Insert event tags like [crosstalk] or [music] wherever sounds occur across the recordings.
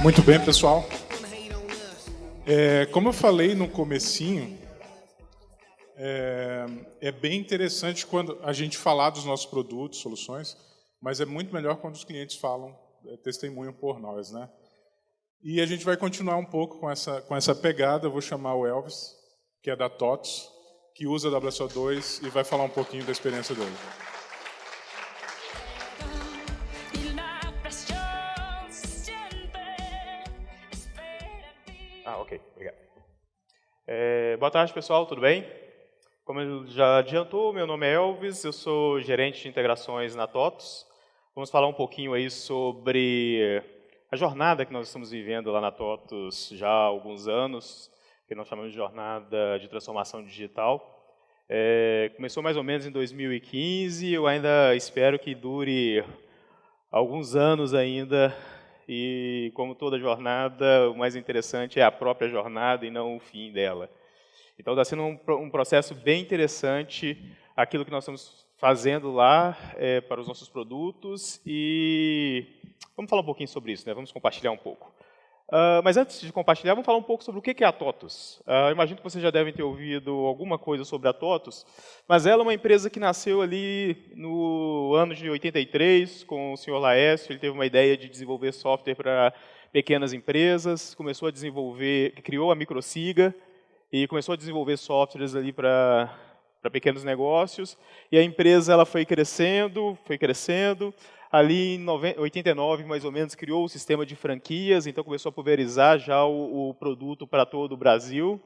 Muito bem, pessoal. É, como eu falei no comecinho, é, é, bem interessante quando a gente falar dos nossos produtos, soluções, mas é muito melhor quando os clientes falam, é, testemunham por nós, né? E a gente vai continuar um pouco com essa com essa pegada. Eu vou chamar o Elvis, que é da TOTS, que usa a WSO2 e vai falar um pouquinho da experiência dele. Ok, obrigado. É, boa tarde, pessoal, tudo bem? Como já adiantou, meu nome é Elvis, eu sou gerente de integrações na TOTOS. Vamos falar um pouquinho aí sobre a jornada que nós estamos vivendo lá na TOTOS já há alguns anos, que nós chamamos de jornada de transformação digital. É, começou mais ou menos em 2015, eu ainda espero que dure alguns anos ainda e como toda jornada, o mais interessante é a própria jornada e não o fim dela. Então está sendo um, um, processo bem interessante aquilo que nós estamos fazendo lá é, para os nossos produtos e vamos falar um pouquinho sobre isso, né? vamos compartilhar um pouco. Uh, mas antes de compartilhar, vamos falar um pouco sobre o que é a TOTUS. Uh, imagino que vocês já devem ter ouvido alguma coisa sobre a TOTUS, mas ela é uma empresa que nasceu ali no ano de 83, com o senhor Laércio, ele teve uma ideia de desenvolver software para pequenas empresas, começou a desenvolver, criou a Microsiga, e começou a desenvolver softwares ali para para pequenos negócios, e a empresa ela foi crescendo, foi crescendo, Ali em 89, mais ou menos, criou o sistema de franquias, então começou a pulverizar já o, o produto para todo o Brasil.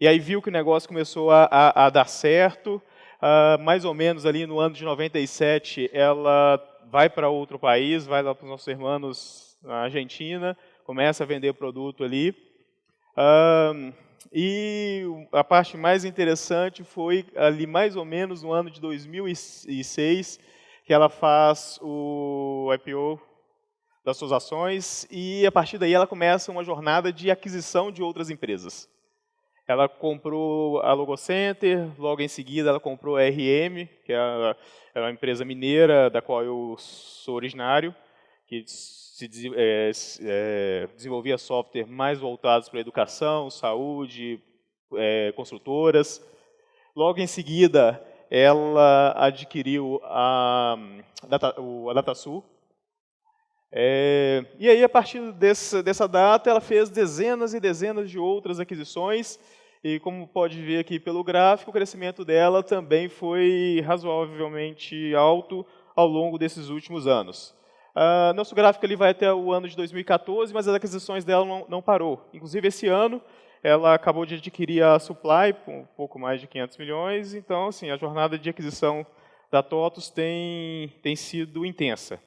E aí viu que o negócio começou a, a, a dar certo. Uh, mais ou menos ali no ano de 97, ela vai para outro país, vai lá para os nossos irmãos na Argentina, começa a vender produto ali. Uh, e a parte mais interessante foi ali mais ou menos no ano de 2006, que ela faz o IPO das suas ações e a partir daí ela começa uma jornada de aquisição de outras empresas. Ela comprou a Logocenter, logo em seguida ela comprou a RM, que é, é uma empresa mineira da qual eu sou originário, que se, é, é, desenvolvia software mais voltados para educação, saúde, é. Logo em seguida, ela adquiriu a, a DataSul. É, e aí, a partir desse, dessa data, ela fez dezenas e dezenas de outras aquisições, e como pode ver aqui pelo gráfico, o crescimento dela também foi razoavelmente alto ao longo desses últimos anos. Uh, nosso gráfico ele vai até o ano de 2014, mas as aquisições dela não, não parou. Inclusive, esse ano, ela acabou de adquirir a Supply por um pouco mais de 500 milhões, então assim, a jornada de aquisição da TOTUS tem, tem sido intensa.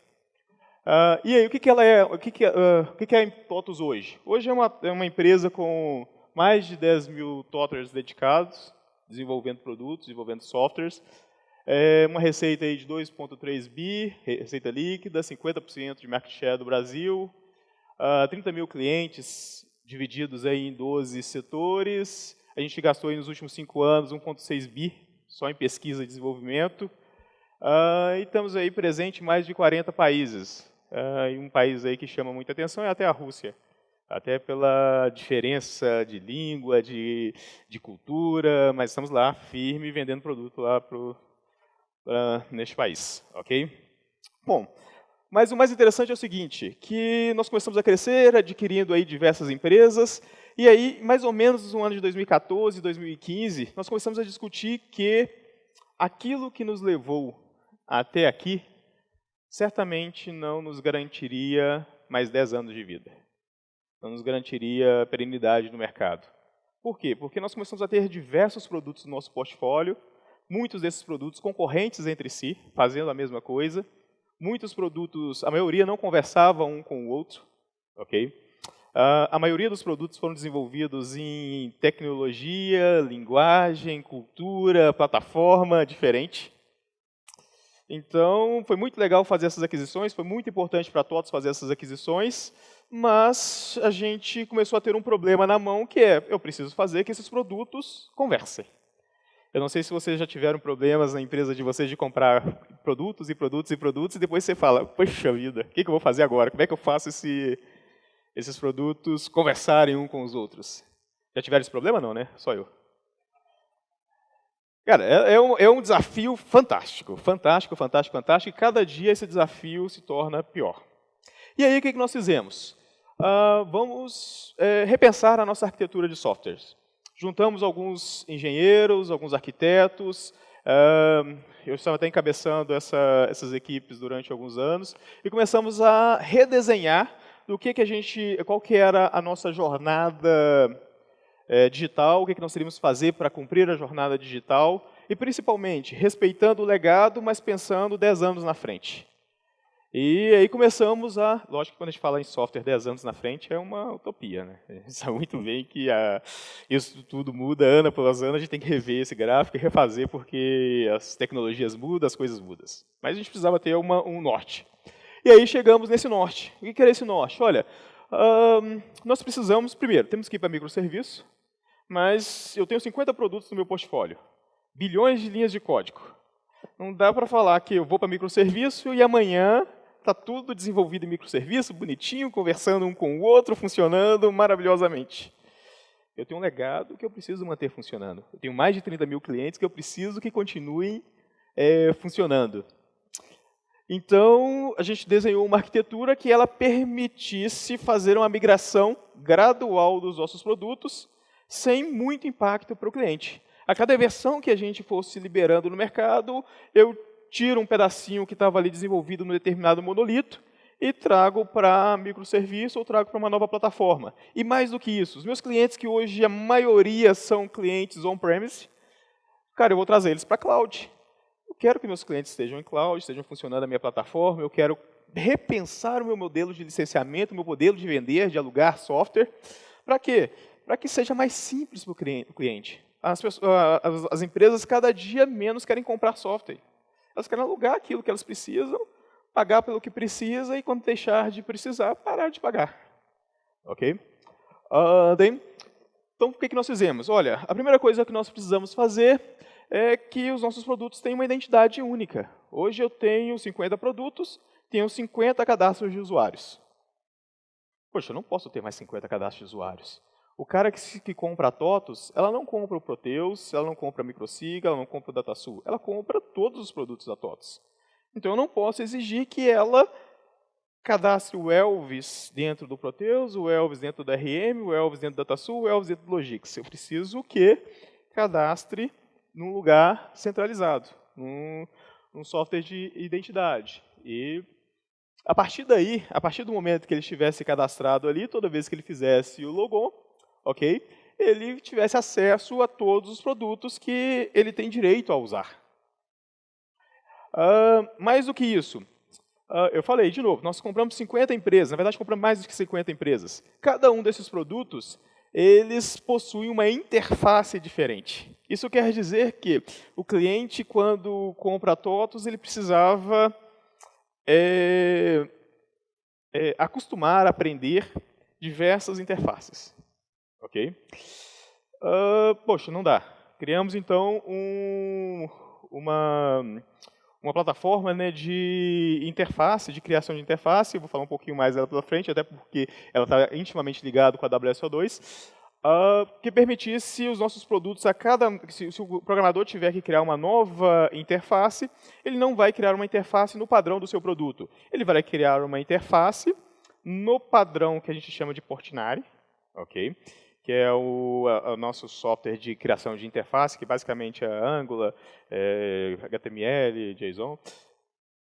Uh, e aí, o que, que ela é, o que, que, uh, o que, que é a TOTUS hoje? Hoje é uma, é uma empresa com mais de 10 mil TOTers dedicados, desenvolvendo produtos, desenvolvendo softwares, é uma receita aí de 2,3 bi, receita líquida, 50% de market share do Brasil, uh, ah, 30 mil clientes divididos aí em 12 setores. A gente gastou nos últimos cinco anos 1,6 bi só em pesquisa e desenvolvimento. Uh, e estamos aí presentes em mais de 40 países. Uh, e um país aí que chama muita atenção é até a Rússia. Até pela diferença de língua, de, de cultura, mas estamos lá, firme, vendendo produto lá pro, uh, neste país. ok? Bom, mas o mais interessante é o seguinte, que nós começamos a crescer, adquirindo aí diversas empresas, e aí, mais ou menos no ano de 2014, 2015, nós começamos a discutir que aquilo que nos levou até aqui, certamente não nos garantiria mais 10 anos de vida. Não nos garantiria perenidade no mercado. Por quê? Porque nós começamos a ter diversos produtos no nosso portfólio, muitos desses produtos concorrentes entre si, fazendo a mesma coisa, Muitos produtos, a maioria não conversava um com o outro, ok? Uh, a maioria dos produtos foram desenvolvidos em tecnologia, linguagem, cultura, plataforma diferente. Então, foi muito legal fazer essas aquisições, foi muito importante para todos fazer essas aquisições, mas a gente começou a ter um problema na mão, que é, eu preciso fazer que esses produtos conversem. Eu não sei se vocês já tiveram problemas na empresa de vocês de comprar produtos e produtos e produtos e depois você fala, poxa vida, o que, que eu vou fazer agora? Como é que eu faço esse, esses produtos conversarem um com os outros. Já tiveram esse problema? Não, né? Só eu. Cara, é, é, um, é um desafio fantástico, fantástico, fantástico, fantástico, e cada dia esse desafio se torna pior. E aí, o que, que nós fizemos? Uh, vamos é, repensar a nossa arquitetura de softwares. Juntamos alguns engenheiros, alguns arquitetos, eu estava até encabeçando essa, essas equipes durante alguns anos, e começamos a redesenhar do que, que a gente, qual que era a nossa jornada é, digital, o que, que nós teríamos que fazer para cumprir a jornada digital, e principalmente respeitando o legado, mas pensando 10 anos na frente. E aí começamos a... Lógico que quando a gente fala em software 10 anos na frente é uma utopia, né? A gente sabe muito bem que a, isso tudo muda ano após ano, a gente tem que rever esse gráfico e refazer porque as tecnologias mudam, as coisas mudam. Mas a gente precisava ter uma, um norte. E aí chegamos nesse norte. O que era esse norte? Olha, um, nós precisamos, primeiro, temos que ir para microserviço, mas eu tenho 50 produtos no meu portfólio, bilhões de linhas de código. Não dá para falar que eu vou para microserviço e amanhã está tudo desenvolvido em microserviço, bonitinho, conversando um com o outro, funcionando maravilhosamente. Eu tenho um legado que eu preciso manter funcionando. Eu tenho mais de 30 mil clientes que eu preciso que continuem é, funcionando. Então, a gente desenhou uma arquitetura que ela permitisse fazer uma migração gradual dos nossos produtos sem muito impacto para o cliente. A cada versão que a gente fosse liberando no mercado, eu tiro um pedacinho que estava ali desenvolvido no determinado monolito e trago para microserviço ou trago para uma nova plataforma. E mais do que isso, os meus clientes, que hoje a maioria são clientes on-premise, cara, eu vou trazer eles para cloud quero que meus clientes estejam em cloud, estejam funcionando a minha plataforma, eu quero repensar o meu modelo de licenciamento, o meu modelo de vender, de alugar software. Para quê? Para que seja mais simples para o cliente. As, pessoas, as, as empresas cada dia menos querem comprar software. Elas querem alugar aquilo que elas precisam, pagar pelo que precisa e quando deixar de precisar, parar de pagar. Ok? Uh, then, então, o que, que nós fizemos? Olha, a primeira coisa que nós precisamos fazer é que os nossos produtos têm uma identidade única. Hoje eu tenho 50 produtos, tenho 50 cadastros de usuários. Poxa, eu não posso ter mais 50 cadastros de usuários. O cara que, que compra a TOTOS, ela não compra o Proteus, ela não compra a Microsiga, ela não compra o DataSul, ela compra todos os produtos da TOTOS. Então eu não posso exigir que ela cadastre o Elvis dentro do Proteus, o Elvis dentro do RM, o Elvis dentro do DataSul, o Elvis dentro do Logix. Eu preciso que cadastre num lugar centralizado, num, num software de identidade. E a partir daí, a partir do momento que ele estivesse cadastrado ali, toda vez que ele fizesse o logon, ok, ele tivesse acesso a todos os produtos que ele tem direito a usar. Uh, mais do que isso, uh, eu falei de novo, nós compramos 50 empresas, na verdade compramos mais do que 50 empresas. Cada um desses produtos eles possuem uma interface diferente. Isso quer dizer que o cliente, quando compra TOTOS, ele precisava é, é, acostumar, aprender diversas interfaces. Ok? Uh, poxa, não dá. Criamos, então, um, uma, uma plataforma né, de interface, de criação de interface, vou falar um pouquinho mais dela pela frente, até porque ela está intimamente ligada com a WSO2, uh, ah, que permitisse os nossos produtos a cada... Se, se, o programador tiver que criar uma nova interface, ele não vai criar uma interface no padrão do seu produto. Ele vai criar uma interface no padrão que a gente chama de Portinari, ok? Que é o, a, o, nosso software de criação de interface, que basicamente é Angular, é, HTML, JSON.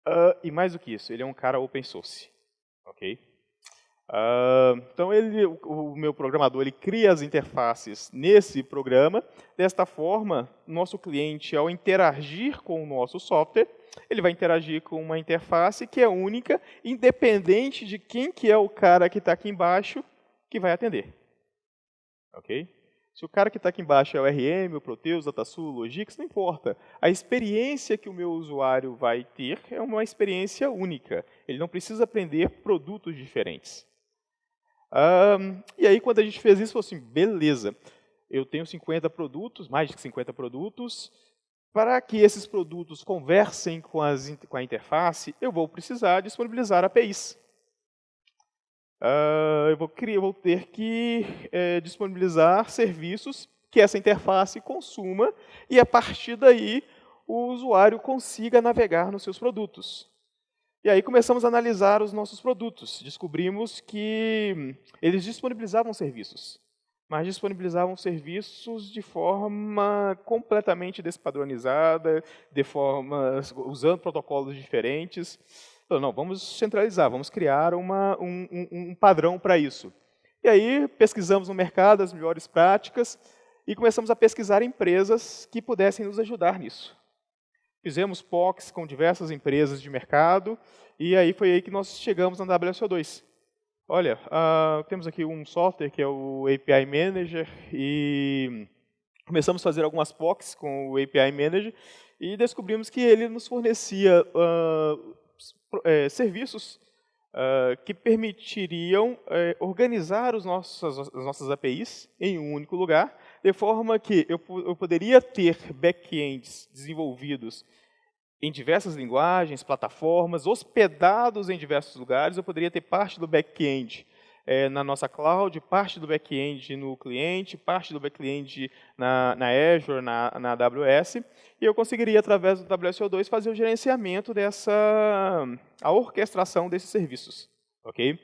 Uh, e mais do que isso, ele é um cara open source. ok? Uh, então, ele, o, o, meu programador ele cria as interfaces nesse programa. Desta forma, nosso cliente, ao interagir com o nosso software, ele vai interagir com uma interface que é única, independente de quem que é o cara que está aqui embaixo que vai atender ok? Se o cara que está aqui embaixo é o RM, o Proteus, DataSul, o Logix, não importa. A experiência que o meu usuário vai ter é uma experiência única. Ele não precisa aprender produtos diferentes. Um, e aí, quando a gente fez isso, falou assim, beleza, eu tenho 50 produtos, mais de 50 produtos, para que esses produtos conversem com, as, com a interface, eu vou precisar disponibilizar APIs. Uh, eu, vou criar, eu vou ter que é, disponibilizar serviços que essa interface consuma e, a partir daí, o usuário consiga navegar nos seus produtos. E aí começamos a analisar os nossos produtos. Descobrimos que eles disponibilizavam serviços, mas disponibilizavam serviços de forma completamente despadronizada, de forma, usando protocolos diferentes. Então, não, vamos centralizar, vamos criar uma, um, um, um padrão para isso. E aí pesquisamos no mercado as melhores práticas e começamos a pesquisar empresas que pudessem nos ajudar nisso. Fizemos POCs com diversas empresas de mercado, e aí foi aí que nós chegamos na WSO2. Olha, uh, temos aqui um software que é o API Manager, e começamos a fazer algumas POCs com o API Manager, e descobrimos que ele nos fornecia uh, é, serviços uh, que permitiriam é, organizar os nossos, as nossas APIs em um único lugar, de forma que eu, eu poderia ter backends desenvolvidos em diversas linguagens, plataformas, hospedados em diversos lugares. Eu poderia ter parte do back-end é, na nossa cloud, parte do back-end no cliente, parte do back-end na, na, Azure, na, na AWS, e eu conseguiria, através do WSO2, fazer o gerenciamento dessa, a orquestração desses serviços. ok?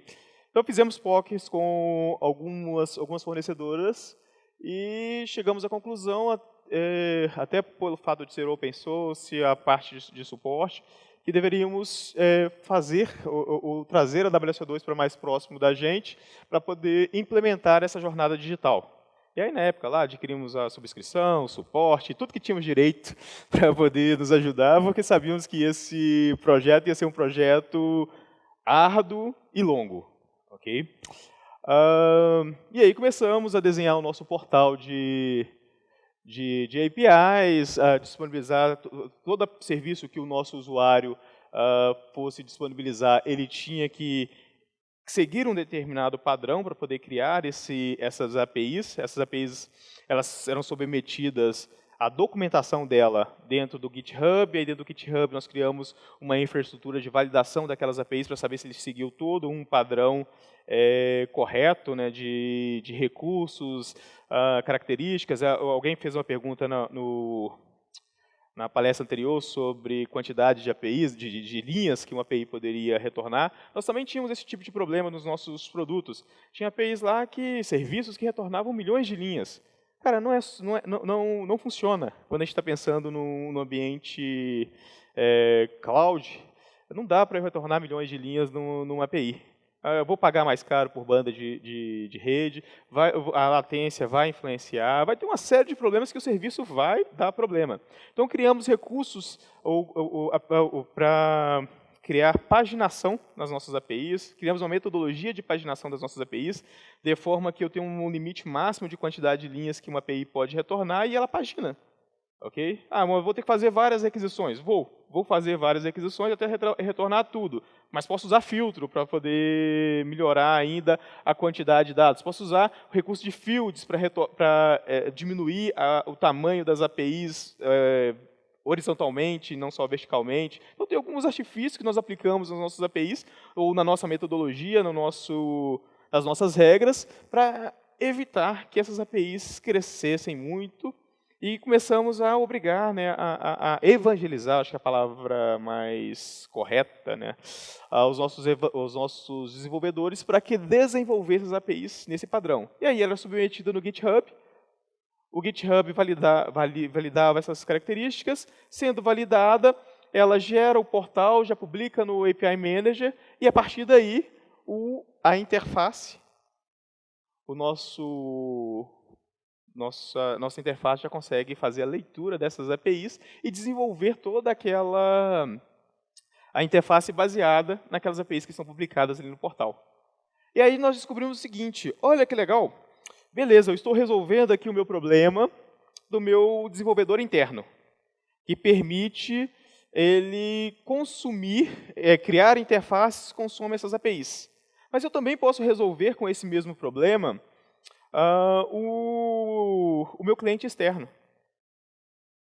Então, fizemos POCs com algumas, algumas fornecedoras e chegamos à conclusão, é, até pelo fato de ser open source, a parte de, de suporte, que deveríamos é, fazer, ou, ou, trazer a WSO2 para mais próximo da gente, para poder implementar essa jornada digital. E aí, na época lá, adquirimos a subscrição, o suporte, tudo que tínhamos direito [laughs] para poder nos ajudar, porque sabíamos que esse projeto ia ser um projeto árduo e longo. ok? Uh, e aí começamos a desenhar o nosso portal de, de, de APIs, a disponibilizar todo serviço que o nosso usuário uh, fosse disponibilizar, ele tinha que seguir um determinado padrão para poder criar esse, essas APIs. Essas APIs elas eram submetidas à documentação dela dentro do GitHub, e aí dentro do GitHub nós criamos uma infraestrutura de validação daquelas APIs para saber se ele seguiu todo um padrão é, correto né, de, de recursos, uh, características. Ah, alguém fez uma pergunta na, no, na palestra anterior sobre quantidade de APIs, de, de, linhas que uma API poderia retornar. Nós também tínhamos esse tipo de problema nos nossos produtos. Tinha APIs lá que, serviços que retornavam milhões de linhas. Cara, não, é, não, é, não, não, não funciona quando a gente está pensando no ambiente é, cloud. Não dá para retornar milhões de linhas numa API. Ah, eu vou pagar mais caro por banda de, de, de rede, vai, a latência vai influenciar, vai ter uma série de problemas que o serviço vai dar problema. Então, criamos recursos para criar paginação nas nossas APIs, criamos uma metodologia de paginação das nossas APIs, de forma que eu tenho um limite máximo de quantidade de linhas que uma API pode retornar e ela pagina. Ok? Ah, mas vou ter que fazer várias requisições. Vou. Vou fazer várias requisições até retornar tudo. Mas posso usar filtro para poder melhorar ainda a quantidade de dados. Posso usar o recurso de fields para é, diminuir a, o tamanho das APIs é, horizontalmente, não só verticalmente. Então, tem alguns artifícios que nós aplicamos nas nossas APIs, ou na nossa metodologia, no nosso, nas nossas regras, para evitar que essas APIs crescessem muito e começamos a obrigar, né, a, a, evangelizar, acho que é a palavra mais correta, né, aos nossos, os nossos desenvolvedores para que desenvolvessem as APIs nesse padrão. E aí ela é submetida no GitHub, o GitHub valida, validava essas características, sendo validada, ela gera o portal, já publica no API Manager, e a partir daí, o, a interface, o nosso nossa, nossa interface já consegue fazer a leitura dessas APIs e desenvolver toda aquela a interface baseada naquelas APIs que estão publicadas ali no portal. E aí nós descobrimos o seguinte, olha que legal, beleza, eu estou resolvendo aqui o meu problema do meu desenvolvedor interno, que permite ele consumir, é, criar interfaces que consomem essas APIs. Mas eu também posso resolver com esse mesmo problema uh, o, o meu cliente externo.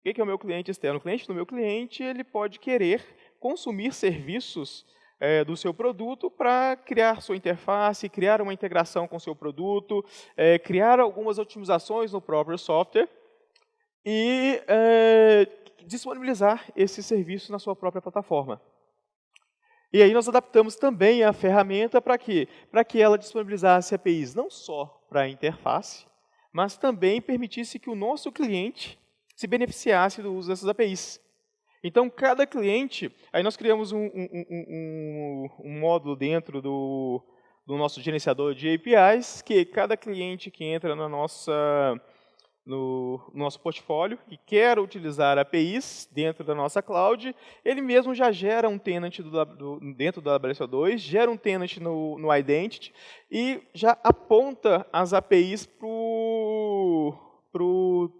O que é o meu cliente externo? O cliente do meu cliente ele pode querer consumir serviços é, do seu produto para criar sua interface, criar uma integração com seu produto, é, criar algumas otimizações no próprio software e é, disponibilizar esse serviço na sua própria plataforma. E aí nós adaptamos também a ferramenta para quê? Para que ela disponibilizasse APIs não só para a interface, mas também permitisse que o nosso cliente se beneficiasse do uso dessas APIs. Então, cada cliente, aí nós criamos um, um, um, um módulo dentro do, do, nosso gerenciador de APIs, que cada cliente que entra na nossa, no, no, nosso portfólio e quer utilizar APIs dentro da nossa cloud, ele mesmo já gera um tenant do, do, dentro do AWS2, gera um tenant no, no Identity e já aponta as APIs para o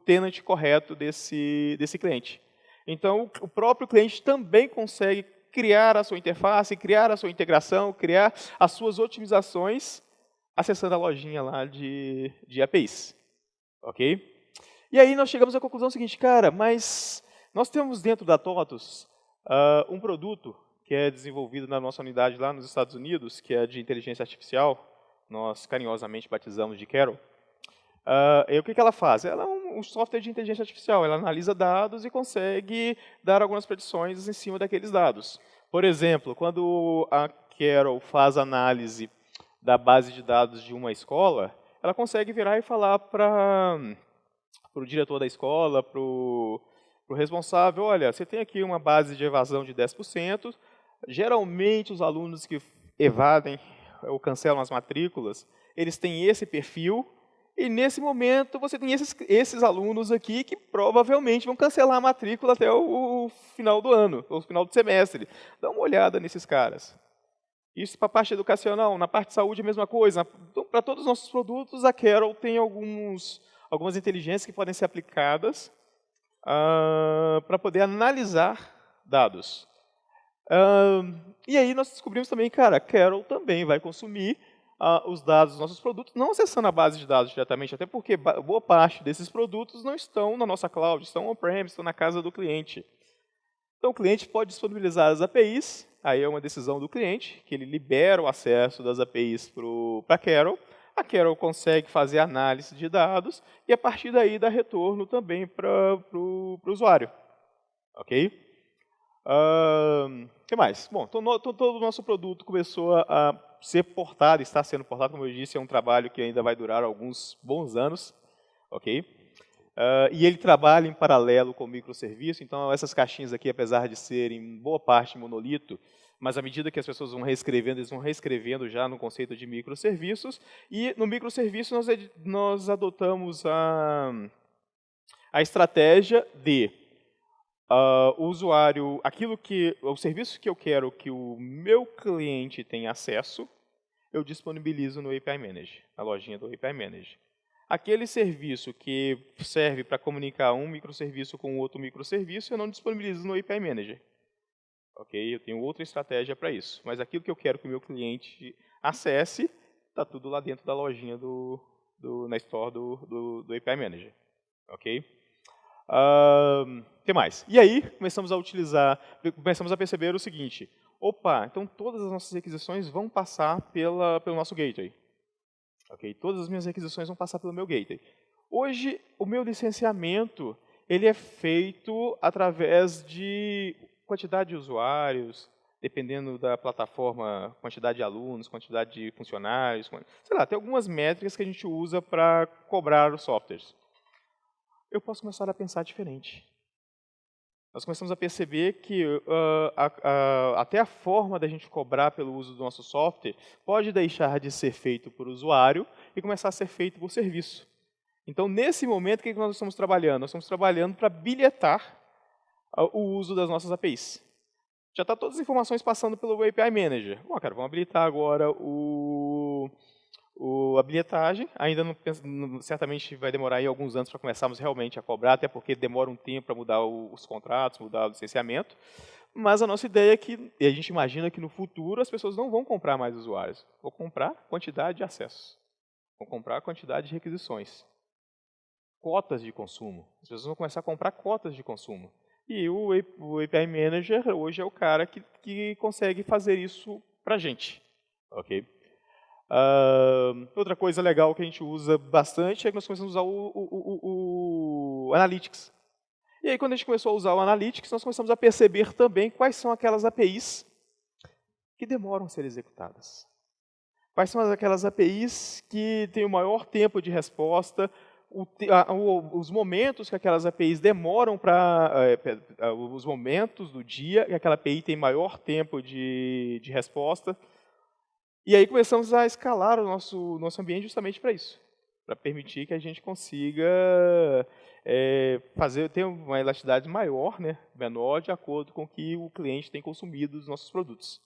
tenant correto desse, desse cliente. Então, o próprio cliente também consegue criar a sua interface, criar a sua integração, criar as suas otimizações, acessando a lojinha lá de, de APIs. Ok? E aí nós chegamos à conclusão seguinte, cara, mas nós temos dentro da TOTUS uh, um produto que é desenvolvido na nossa unidade lá nos Estados Unidos, que é de inteligência artificial, nós carinhosamente batizamos de Carol. Uh, e o que, que ela faz? Ela é um, um, software de inteligência artificial, ela analisa dados e consegue dar algumas predições em cima daqueles dados. Por exemplo, quando a Carol faz análise da base de dados de uma escola, ela consegue virar e falar para o diretor da escola, para o responsável, olha, você tem aqui uma base de evasão de 10%, geralmente os alunos que evadem ou cancelam as matrículas, eles têm esse perfil, e nesse momento você tem esses, esses alunos aqui que provavelmente vão cancelar a matrícula até o, o final do ano, ou final do semestre. Dá uma olhada nesses caras. Isso para a parte educacional, na parte de saúde a mesma coisa. Então, para todos os nossos produtos, a Carol tem alguns, algumas inteligências que podem ser aplicadas uh, para poder analisar dados. Uh, e aí nós descobrimos também, cara, Carol também vai consumir uh, os dados dos nossos produtos, não acessando a base de dados diretamente, até porque boa parte desses produtos não estão na nossa cloud, estão on-premise, estão na casa do cliente. Então o cliente pode disponibilizar as APIs, aí é uma decisão do cliente, que ele libera o acesso das APIs para Carol, a Carol consegue fazer análise de dados e a partir daí dá retorno também para o usuário. Ok? O uh, que mais? Bom, todo, o nosso produto começou a ser portado, está sendo portado, como eu disse, é um trabalho que ainda vai durar alguns bons anos, ok? Uh, e ele trabalha em paralelo com o microserviço, então essas caixinhas aqui, apesar de serem boa parte monolito, mas à medida que as pessoas vão reescrevendo, eles vão reescrevendo já no conceito de microserviços, e no microserviço nós, nós adotamos a, a estratégia de uh, o usuário, aquilo que, o serviço que eu quero que o meu cliente tenha acesso, eu disponibilizo no API Manager, na lojinha do API Manager. Aquele serviço que serve para comunicar um microserviço com outro microserviço, eu não disponibilizo no API Manager. Ok? Eu tenho outra estratégia para isso. Mas aquilo que eu quero que o meu cliente acesse, está tudo lá dentro da lojinha do, do na store do, do, do API Manager. Ok? Uh, que mais? E aí, começamos a utilizar, começamos a perceber o seguinte, opa, então todas as nossas requisições vão passar pela, pelo nosso gateway. Okay? Todas as minhas requisições vão passar pelo meu gateway. Hoje, o meu licenciamento ele é feito através de quantidade de usuários, dependendo da plataforma, quantidade de alunos, quantidade de funcionários, sei lá, tem algumas métricas que a gente usa para cobrar os softwares. Eu posso começar a pensar diferente nós começamos a perceber que uh, a, a, até a forma da gente cobrar pelo uso do nosso software pode deixar de ser feito por usuário e começar a ser feito por serviço. Então, nesse momento, o que nós estamos trabalhando? Nós estamos trabalhando para bilhetar o uso das nossas APIs. Já está todas as informações passando pelo API Manager. Bom, cara, vamos habilitar agora o, o, ainda não, certamente vai demorar aí alguns anos para começarmos realmente a cobrar, até porque demora um tempo para mudar os contratos, mudar o licenciamento. Mas a nossa ideia é que, e a gente imagina que no futuro as pessoas não vão comprar mais usuários, vão comprar quantidade de acessos, vão comprar quantidade de requisições, cotas de consumo. As pessoas vão começar a comprar cotas de consumo. E o, API Manager hoje é o cara que, que consegue fazer isso para a gente. ok? Uh, outra coisa legal que a gente usa bastante é que nós começamos a usar o, o, o, o, Analytics. E aí, quando a gente começou a usar o Analytics, nós começamos a perceber também quais são aquelas APIs que demoram a ser executadas. Quais são aquelas APIs que têm o maior tempo de resposta, o, a, o, os momentos que aquelas APIs demoram para... É, os momentos do dia que aquela API tem maior tempo de, de resposta. E aí começamos a escalar o nosso, nosso ambiente justamente para isso. Para permitir que a gente consiga é, fazer, ter uma elasticidade maior, né, menor, de acordo com o que o cliente tem consumido dos nossos produtos.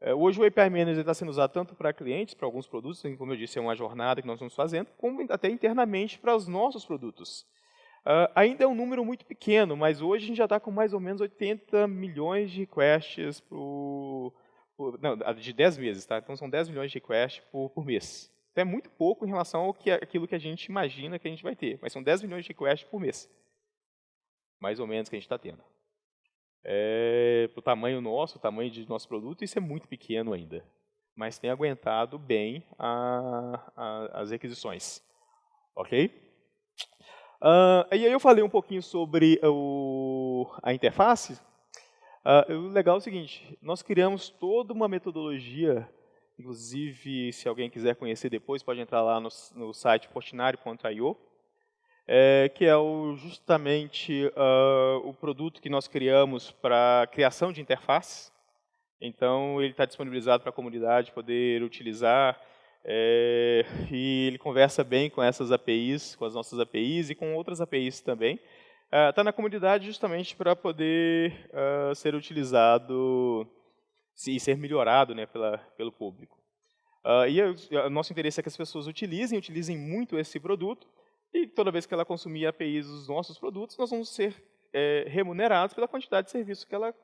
É, hoje o API Manager está sendo usado tanto para clientes, para alguns produtos, como eu disse, é uma jornada que nós estamos fazendo, como até internamente para os nossos produtos. Uh, ainda é um número muito pequeno, mas hoje a gente já está com mais ou menos 80 milhões de requests por, por, não, de 10 meses, tá? Então são 10 milhões de requests por, por mês. Então é muito pouco em relação ao que, aquilo que a gente imagina que a gente vai ter, mas são 10 milhões de requests por mês. Mais ou menos que a gente está tendo é, para o tamanho nosso, o tamanho de nosso produto, isso é muito pequeno ainda. Mas tem aguentado bem a, a, as requisições. Ok? Uh, e aí eu falei um pouquinho sobre o, a interface. Uh, o legal é o seguinte, nós criamos toda uma metodologia, inclusive, se alguém quiser conhecer depois, pode entrar lá no, no site portinari.io, é, que é o, justamente uh, o produto que nós criamos para criação de interface. Então, ele está disponibilizado para a comunidade poder utilizar é, e ele conversa bem com essas APIs, com as nossas APIs e com outras APIs também. Está uh, na comunidade justamente para poder uh, ser utilizado e ser melhorado né, pela, pelo público. E o nosso interesse é que as pessoas utilizem, utilizem muito esse produto, e toda vez que ela consumir APIs dos nossos produtos, nós vamos ser é, remunerados pela quantidade de serviço que ela,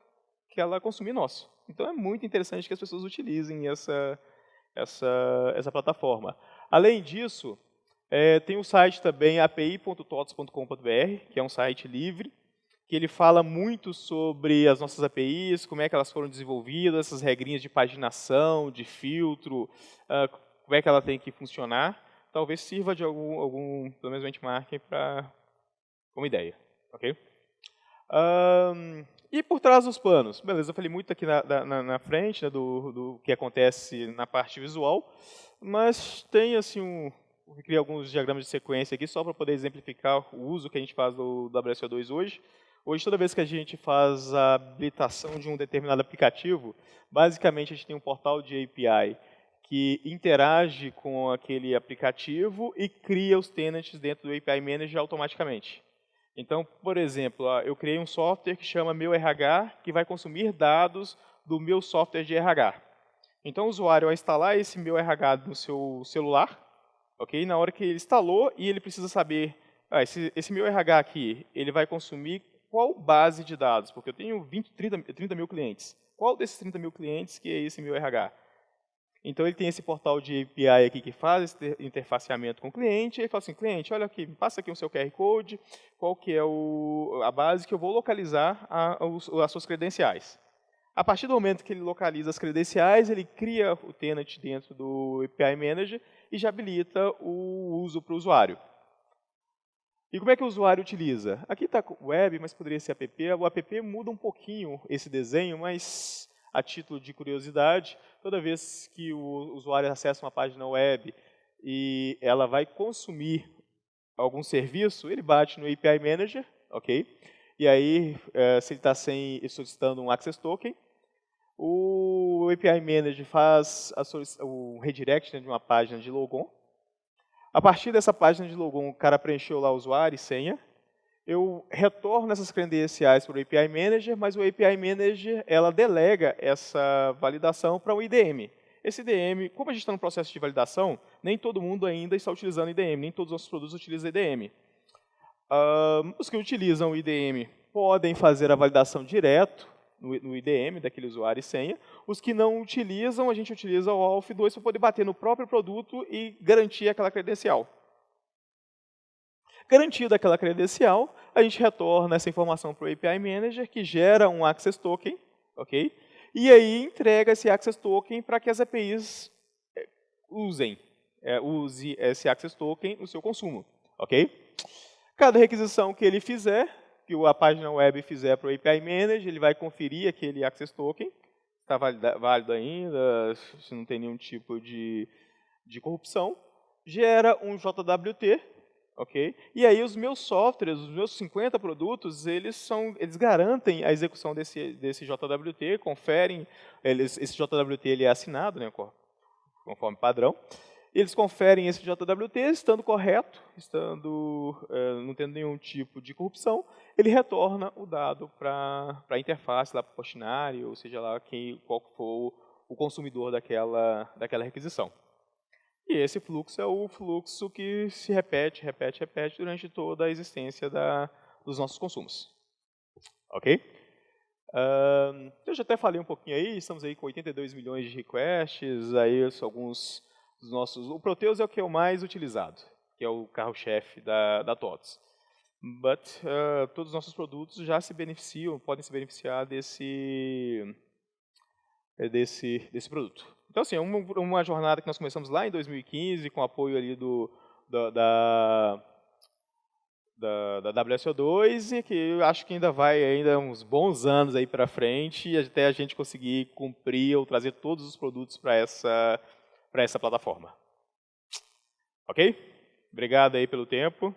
que ela consumir nosso. Então é muito interessante que as pessoas utilizem essa, essa, essa plataforma. Além disso, é, tem o site também api.tots.com.br, que é um site livre, que ele fala muito sobre as nossas APIs, como é que elas foram desenvolvidas, essas regrinhas de paginação, de filtro, uh, como é que ela tem que funcionar talvez sirva de algum, algum benchmarking para como ideia, ok? Um, e por trás dos panos, beleza, eu falei muito aqui na, na, na frente né, do, do que acontece na parte visual, mas tem assim um, eu criei alguns diagramas de sequência aqui só para poder exemplificar o uso que a gente faz do WSO2 hoje. Hoje, toda vez que a gente faz a habilitação de um determinado aplicativo, basicamente a gente tem um portal de API que interage com aquele aplicativo e cria os tenants dentro do API Manager automaticamente. Então, por exemplo, eu criei um software que chama meu RH, que vai consumir dados do meu software de RH. Então, o usuário vai instalar esse meu RH no seu celular, ok? Na hora que ele instalou, e ele precisa saber, ah, esse, esse meu RH aqui, ele vai consumir qual base de dados? Porque eu tenho 20, 30, 30 mil clientes. Qual desses 30 mil clientes que é esse meu RH? Então ele tem esse portal de API aqui que faz esse interfaceamento com o cliente, ele fala assim, cliente, olha aqui, passa aqui o seu QR Code, qual que é o, a base que eu vou localizar a, a, as suas credenciais. A partir do momento que ele localiza as credenciais, ele cria o tenant dentro do API Manager e já habilita o uso para o usuário. E como é que o usuário utiliza? Aqui está web, mas poderia ser app. O app muda um pouquinho esse desenho, mas a título de curiosidade, toda vez que o usuário acessa uma página web e ela vai consumir algum serviço, ele bate no API Manager, ok? E aí, é, se ele está solicitando um Access Token, o API Manager faz o redirect né, de uma página de logon. A partir dessa página de logon, o cara preencheu lá o usuário e senha, eu retorno essas credenciais para o API Manager, mas o API Manager ela delega essa validação para o IDM. Esse IDM, como a gente está no processo de validação, nem todo mundo ainda está utilizando IDM, nem todos os nossos produtos utilizam IDM. Uh, os que utilizam o IDM podem fazer a validação direto no, no IDM daquele usuário e senha. Os que não utilizam, a gente utiliza o AUF2 para poder bater no próprio produto e garantir aquela credencial. Garantida aquela credencial, a gente retorna essa informação para o API Manager, que gera um Access Token, ok? E aí entrega esse Access Token para que as APIs é, usem, é, use esse Access Token no seu consumo, ok? Cada requisição que ele fizer, que a página web fizer para o API Manager, ele vai conferir aquele Access Token, está válido ainda, se não tem nenhum tipo de, de corrupção, gera um JWT, ok? E aí os meus softwares, os meus 50 produtos, eles são, eles garantem a execução desse desse JWT, conferem, eles, esse JWT ele é assinado, né, conforme padrão. Eles conferem esse JWT, estando correto, estando é, não tendo nenhum tipo de corrupção, ele retorna o dado para a interface, lá para o postinário, ou seja lá quem, qual for o consumidor daquela, daquela requisição. E esse fluxo é o fluxo que se repete, repete, repete durante toda a existência da, dos nossos consumos. Ok? Uh, eu já até falei um pouquinho aí, estamos aí com 82 milhões de requests, aí alguns dos nossos... O Proteus é o que é o mais utilizado, que é o carro-chefe da, da TOTS. But uh, todos os nossos produtos já se beneficiam, podem se beneficiar desse, desse, desse produto. Então, assim, é uma, uma jornada que nós começamos lá em 2015, com apoio ali do, da, da da, da WSO2 e que eu acho que ainda vai ainda uns bons anos aí para frente até a gente conseguir cumprir ou trazer todos os produtos para essa essa plataforma. Ok? Obrigado aí pelo tempo.